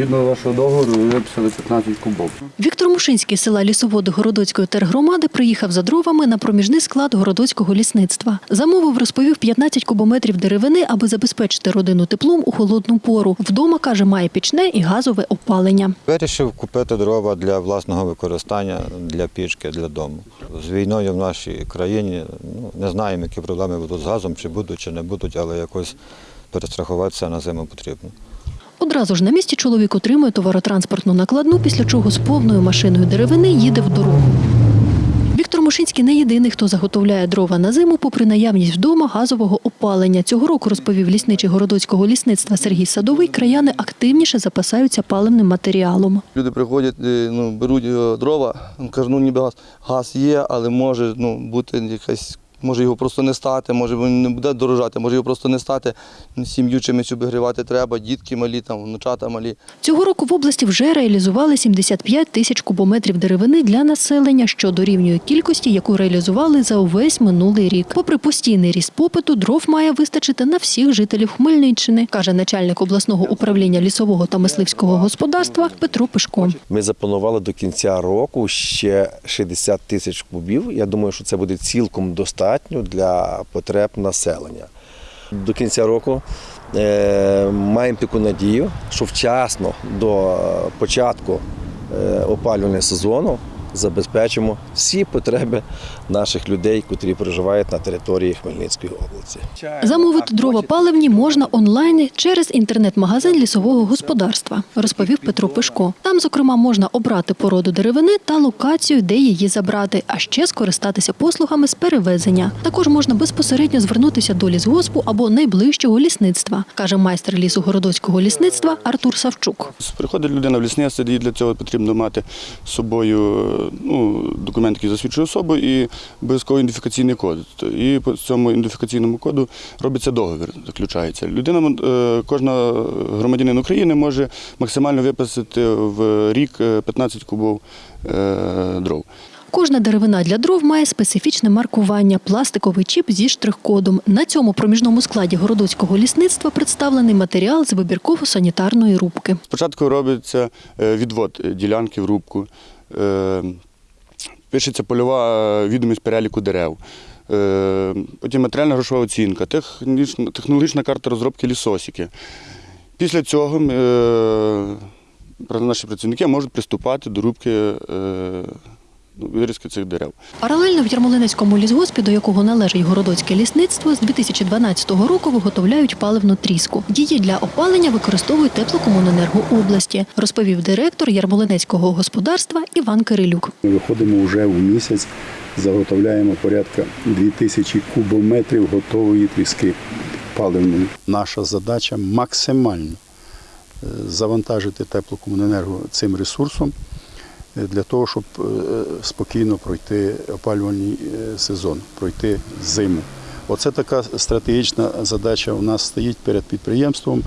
Згідно вашого договору, ви виписали 15 кубов. Віктор Мушинський з села Лісоводи Городоцької тергромади приїхав за дровами на проміжний склад городоцького лісництва. Замовив, розповів 15 кубометрів деревини, аби забезпечити родину теплом у холодну пору. Вдома каже, має пічне і газове опалення. Вирішив купити дрова для власного використання, для пічки, для дому. З війною в нашій країні ну, не знаємо, які проблеми будуть з газом, чи будуть, чи не будуть, але якось перестрахуватися на зиму потрібно. Одразу ж на місці чоловік отримує товаротранспортну накладну, після чого з повною машиною деревини їде в дорогу. Віктор Мушинський не єдиний, хто заготовляє дрова на зиму, попри наявність вдома газового опалення. Цього року розповів лісничий городоцького лісництва Сергій Садовий. Краяни активніше запасаються паливним матеріалом. Люди приходять, е, ну, беруть е, дрова, кажуть, ну ніби газ, газ є, але може ну, бути якась, може його просто не стати, може він не буде дорожати, може його просто не стати. Сім'ю чимось обігрівати треба, дітки малі, там, внучата малі. Цього року в області вже реалізували 75 тисяч кубометрів деревини для населення, що дорівнює кількості, яку реалізували за увесь минулий рік. Попри постійний ріст попиту, дров має вистачити на всіх жителів Хмельниччини, каже начальник обласного управління лісового та мисливського господарства Петро Пишко. Ми запланували до кінця року ще 60 тисяч кубів. Я думаю, що це буде цілком достатньо для потреб населення. До кінця року е, маємо таку надію, що вчасно до початку е, опалювального сезону забезпечимо всі потреби наших людей, котрі проживають на території Хмельницької області. Замовити дрова паливні можна онлайн через інтернет-магазин лісового господарства, розповів Петро Пишко. Там, зокрема, можна обрати породу деревини та локацію, де її забрати, а ще скористатися послугами з перевезення. Також можна безпосередньо звернутися до лісгоспу або найближчого лісництва, каже майстер лісу городоцького лісництва Артур Савчук. Приходить людина в лісництво, і для цього потрібно мати з собою ну, документ, який засвідчує особу, і обов'язково ідентифікаційний код. І по цьому ідентифікаційному коду робиться договір, заключається. Людина, е, кожна громадянин України може максимально виписати в рік е, 15 кубов е, дров. Кожна деревина для дров має специфічне маркування пластиковий чіп зі штрих-кодом. На цьому проміжному складі городоцького лісництва представлений матеріал з вибірково-санітарної рубки. Спочатку робиться е, відвод ділянки в рубку, е, пишеться польова е, відомість переліку дерев, е, потім матеріальна грошова оцінка, технологічна карта розробки лісосіки. Після цього е, наші працівники можуть приступати до рубки е, вирізки цих дерев. Паралельно в Ярмолинецькому лісгоспі, до якого належить городоцьке лісництво, з 2012 року виготовляють паливну тріску. Її для опалення використовують теплокомуненерго області, розповів директор Ярмолинецького господарства Іван Кирилюк. Ми виходимо вже в місяць, заготовляємо порядка 2000 кубометрів готової тріски паливної. Наша задача максимально е, завантажити теплокомуненерго цим ресурсом для того, щоб е, спокійно пройти опалювальний е, сезон, пройти зиму. Оце така стратегічна задача у нас стоїть перед підприємством,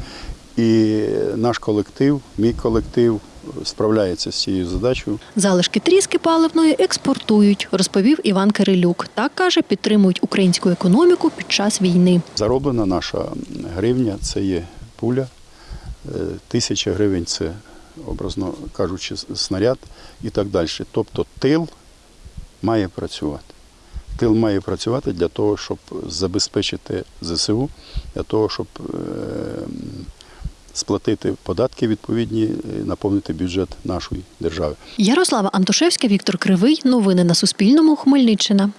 і наш колектив, мій колектив справляється з цією задачею. Залишки тріски паливної експортують, розповів Іван Кирилюк. Так каже, підтримують українську економіку під час війни. Зароблена наша гривня це є пуля, е, тисяча гривень це, образно кажучи, снаряд і так далі. Тобто тил має працювати. Тил має працювати для того, щоб забезпечити ЗСУ, для того, щоб е, сплатити податки відповідні, е, наповнити бюджет нашої держави. Ярослава Антошевська, Віктор Кривий. Новини на Суспільному. Хмельниччина.